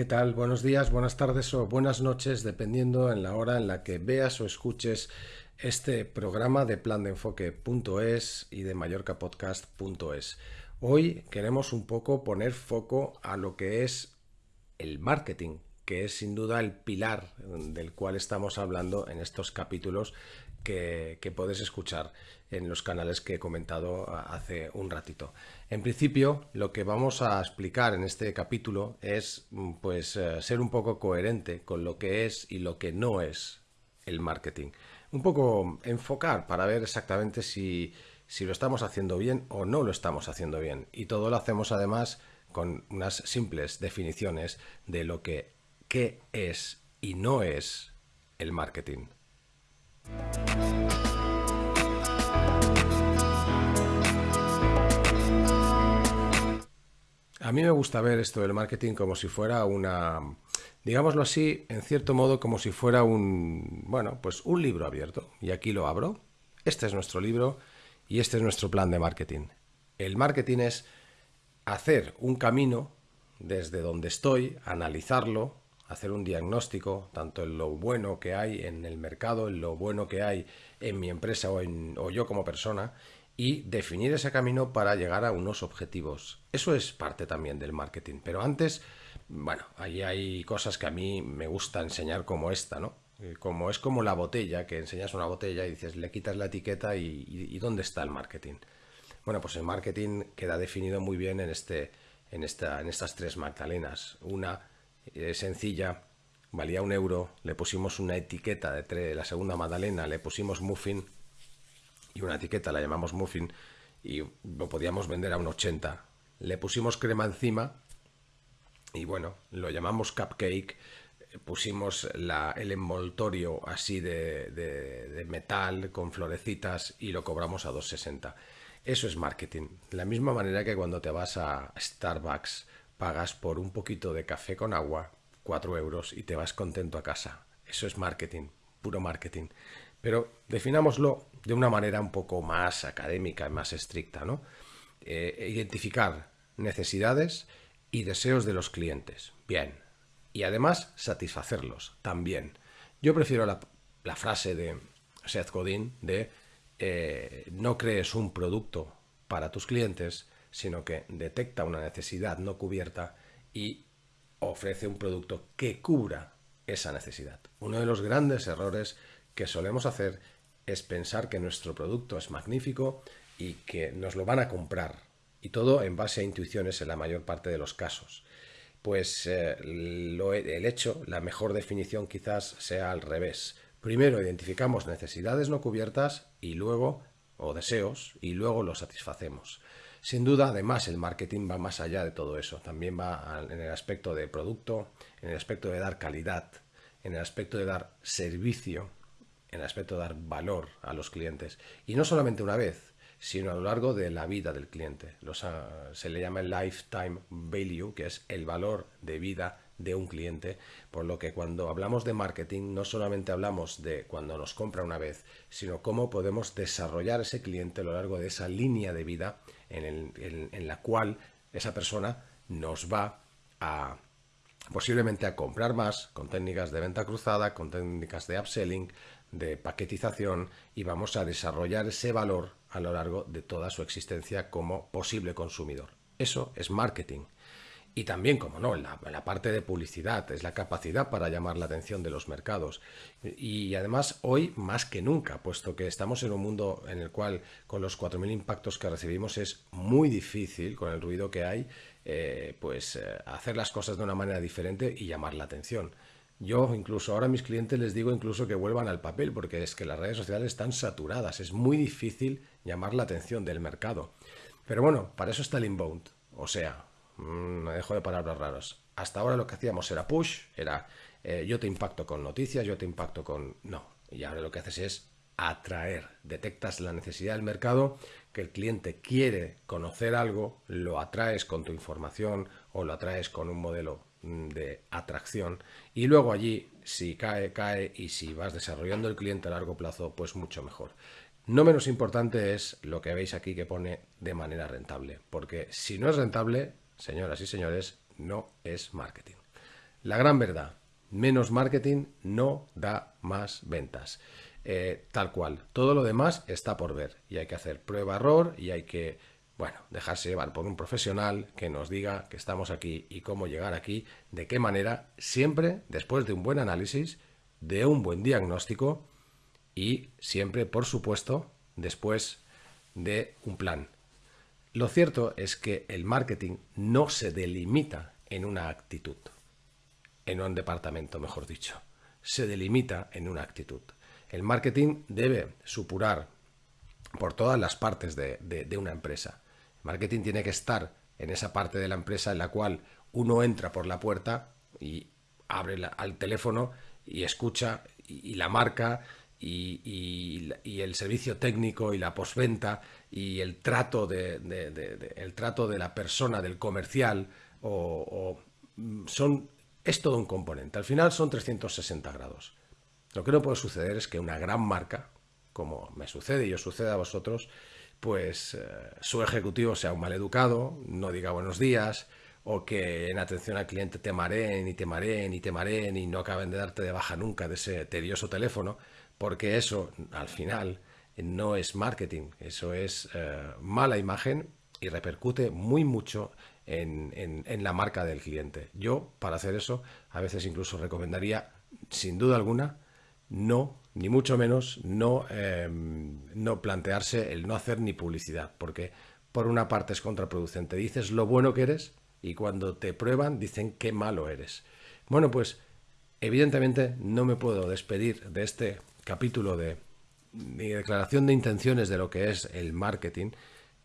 ¿Qué tal? Buenos días, buenas tardes o buenas noches, dependiendo en la hora en la que veas o escuches este programa de plan de enfoque.es y de mallorcapodcast.es. Hoy queremos un poco poner foco a lo que es el marketing, que es sin duda el pilar del cual estamos hablando en estos capítulos que, que puedes escuchar en los canales que he comentado hace un ratito. En principio, lo que vamos a explicar en este capítulo es mm, pues eh, ser un poco coherente con lo que es y lo que no es el marketing. Un poco enfocar para ver exactamente si, si lo estamos haciendo bien o no lo estamos haciendo bien. Y todo lo hacemos además con unas simples definiciones de lo que qué es y no es el marketing. A mí me gusta ver esto del marketing como si fuera una, digámoslo así, en cierto modo como si fuera un, bueno, pues un libro abierto. Y aquí lo abro. Este es nuestro libro y este es nuestro plan de marketing. El marketing es hacer un camino desde donde estoy, analizarlo, hacer un diagnóstico, tanto en lo bueno que hay en el mercado, en lo bueno que hay en mi empresa o, en, o yo como persona, y definir ese camino para llegar a unos objetivos. Eso es parte también del marketing. Pero antes, bueno, ahí hay cosas que a mí me gusta enseñar como esta, ¿no? Eh, como es como la botella, que enseñas una botella y dices, le quitas la etiqueta y, ¿dónde está el marketing? Bueno, pues el marketing queda definido muy bien en, este, en, esta, en estas tres magdalenas. Una eh, sencilla, valía un euro, le pusimos una etiqueta de la segunda magdalena, le pusimos muffin, y una etiqueta, la llamamos muffin, y lo podíamos vender a un 80. Le pusimos crema encima y bueno, lo llamamos cupcake, pusimos el envoltorio así de, de, metal con florecitas y lo cobramos a 2,60. Eso es marketing. La misma manera que cuando te vas a Starbucks pagas por un poquito de café con agua 4 euros y te vas contento a casa. Eso es marketing, puro marketing. Pero definámoslo de una manera un poco más académica y más estricta, ¿no? Eh, identificar necesidades y deseos de los clientes. Bien. Y además satisfacerlos también. Yo prefiero la, frase de Seth Godin de eh, no crees un producto para tus clientes, sino que detecta una necesidad no cubierta y ofrece un producto que cubra esa necesidad. Uno de los grandes errores que solemos hacer es pensar que nuestro producto es magnífico y que nos lo van a comprar. Y todo en base a intuiciones en la mayor parte de los casos. Pues eh, el hecho, la mejor definición quizás sea al revés. Primero identificamos necesidades no cubiertas y luego, o deseos, y luego los satisfacemos. Sin duda, además, el marketing va más allá de todo eso. También va en el aspecto de producto, en el aspecto de dar calidad, en el aspecto de dar servicio, en el aspecto de dar valor a los clientes. Y no solamente una vez, sino a lo largo de la vida del cliente. Ah, se le llama el lifetime value, que es el valor de vida de un cliente, por lo que cuando hablamos de marketing no solamente hablamos de cuando nos compra una vez, sino cómo podemos desarrollar ese cliente a lo largo de esa línea de vida en, en la cual esa persona nos va a posiblemente a comprar más con técnicas de venta cruzada, con técnicas de upselling, de paquetización y vamos a desarrollar ese valor a lo largo de toda su existencia como posible consumidor. Eso es marketing. Y también, como no, la, la, parte de publicidad, es la capacidad para llamar la atención de los mercados. Y además hoy más que nunca, puesto que estamos en un mundo en el cual con los 4.000 impactos que recibimos es muy difícil, con el ruido que hay, eh, pues eh, hacer las cosas de una manera diferente y llamar la atención. Yo incluso ahora a mis clientes les digo incluso que vuelvan al papel porque es que las redes sociales están saturadas, es muy difícil llamar la atención del mercado. Pero bueno, para eso está el inbound, o sea, me dejo de palabras raras. Hasta ahora lo que hacíamos era push, era eh, yo te impacto con noticias, yo te impacto con... No, y ahora lo que haces es atraer, detectas la necesidad del mercado, que el cliente quiere conocer algo, lo atraes con tu información o lo atraes con un modelo Mm, de atracción y luego allí si cae, cae y si vas desarrollando el cliente a largo plazo, pues mucho mejor. No menos importante es lo que veis aquí que pone de manera rentable, porque si no es rentable, señoras y señores, no es marketing. La gran verdad, menos marketing no da más ventas. Eh, tal cual. Todo lo demás está por ver y hay que hacer prueba-error y hay que, bueno, dejarse llevar por un profesional que nos diga que estamos aquí y cómo llegar aquí, de qué manera, siempre después de un buen análisis, de un buen diagnóstico y siempre, por supuesto, después de un plan. Lo cierto es que el marketing no se delimita en una actitud, en un departamento, mejor dicho. Se delimita en una actitud. El marketing debe supurar por todas las partes de, una empresa. El marketing tiene que estar en esa parte de la empresa en la cual uno entra por la puerta y abre al teléfono y escucha y, la marca y, el servicio técnico y la postventa y el trato de, el trato de la persona, del comercial, o, mm, son, es todo un componente. Al final son 360 grados. Lo que no puede suceder es que una gran marca, como me sucede y os sucede a vosotros, pues eh, su ejecutivo sea un maleducado, no diga buenos días, o que en atención al cliente te mareen y te mareen y te mareen y no acaben de darte de baja nunca de ese tedioso teléfono, porque eso al final no es marketing, eso es eh, mala imagen y repercute muy mucho en, la marca del cliente. Yo, para hacer eso, a veces incluso recomendaría, sin duda alguna, no, ni mucho menos, no, em, no plantearse el no hacer ni publicidad, porque por una parte es contraproducente. Dices lo bueno que eres y cuando te prueban dicen qué malo eres. Bueno, pues evidentemente no me puedo despedir de este capítulo de mi declaración de intenciones de lo que es el marketing,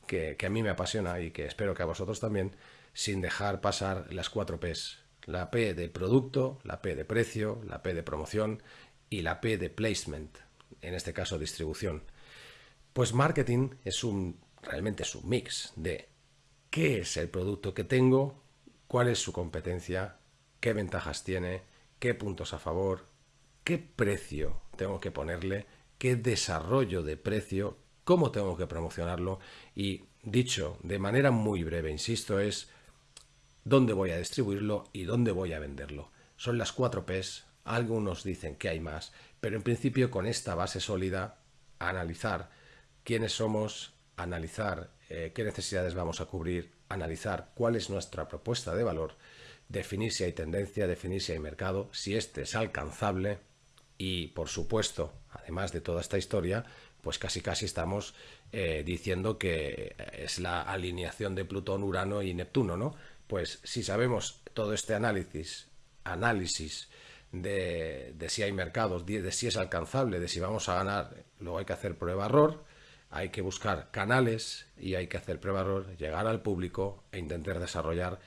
que, que a mí me apasiona y que espero que a vosotros también, sin dejar pasar las cuatro Ps. La P de producto, la P de precio, la P de promoción y la P de placement, en este caso distribución. Pues marketing es un, realmente es un mix de qué es el producto que tengo, cuál es su competencia, qué ventajas tiene, qué puntos a favor, qué precio tengo que ponerle, qué desarrollo de precio, cómo tengo que promocionarlo y dicho de manera muy breve, insisto, es dónde voy a distribuirlo y dónde voy a venderlo. Son las cuatro Ps algunos dicen que hay más, pero en principio con esta base sólida, analizar quiénes somos, analizar eh, qué necesidades vamos a cubrir, analizar cuál es nuestra propuesta de valor, definir si hay tendencia, definir si hay mercado, si este es alcanzable y, por supuesto, además de toda esta historia, pues casi casi estamos eh, diciendo que es la alineación de Plutón, Urano y Neptuno, ¿no? Pues si sabemos todo este análisis, análisis de, si hay mercados, de, si es alcanzable, de si vamos a ganar, luego hay que hacer prueba-error, hay que buscar canales y hay que hacer prueba-error, llegar al público e intentar desarrollar,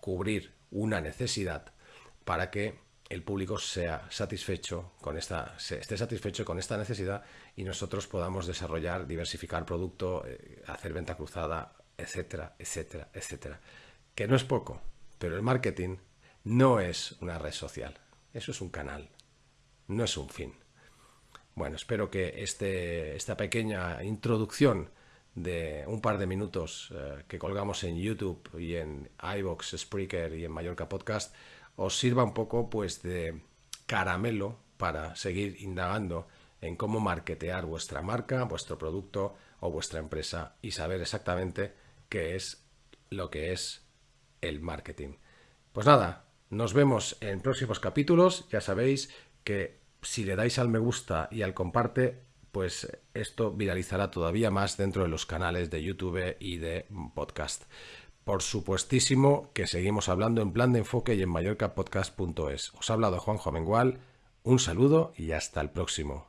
cubrir una necesidad para que el público sea satisfecho con esta, esté satisfecho con esta necesidad y nosotros podamos desarrollar, diversificar producto, eh, hacer venta cruzada, etcétera, etcétera, etcétera. Que no es poco, pero el marketing no es una red social. Eso es un canal, no es un fin. Bueno, espero que este, esta pequeña introducción de un par de minutos eh, que colgamos en YouTube y en iVox, Spreaker y en Mallorca Podcast os sirva un poco pues de caramelo para seguir indagando en cómo marketear vuestra marca, vuestro producto o vuestra empresa y saber exactamente qué es lo que es el marketing. Pues nada, nos vemos en próximos capítulos. Ya sabéis que si le dais al me gusta y al comparte, pues esto viralizará todavía más dentro de los canales de YouTube y de podcast. Por supuestísimo que seguimos hablando en plan de enfoque y en mallorcapodcast.es. Os ha hablado Juanjo Amengual. Un saludo y hasta el próximo.